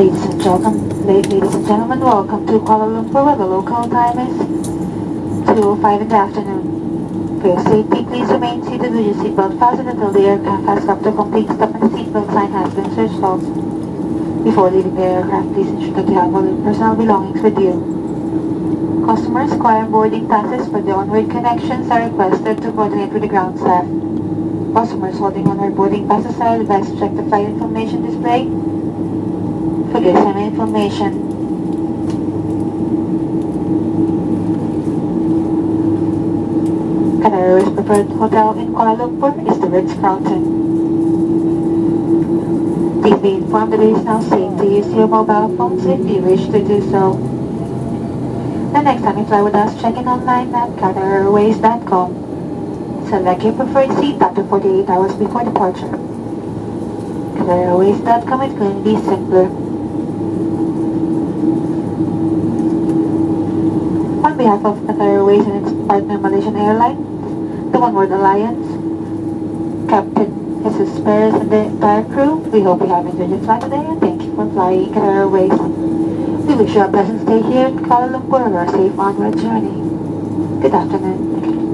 Ladies and gentlemen, ladies and gentlemen, welcome to Kuala Lumpur where the local time is 2.05 in the afternoon. For your safety, please remain seated with your seatbelt fastened until the aircraft has come to complete stop and seatbelt sign has been switched off. Before leaving the aircraft, please ensure that you have all your personal belongings with you. Customers requiring boarding passes for the onward connections are requested to coordinate with the ground staff. Customers holding onward boarding passes are advised to check the flight information display and information. Qatar Airways' preferred hotel in Kuala Lumpur is the Ritz-Carlton. Please be informed that it is now safe to use your mobile phones if you wish to do so. The next time you fly with us, check in online at QatarAirways.com. Select your preferred seat up to 48 hours before departure. QatarAirways.com is going to be simpler. Behalf of Qatar Airways and its partner Malaysian Airlines, the One World Alliance, Captain Jesus Perez and the entire crew, we hope you have enjoyed your flight today and thank you for flying Qatar Airways. We wish you a pleasant stay here in Kuala Lumpur and a safe onward journey. Good afternoon.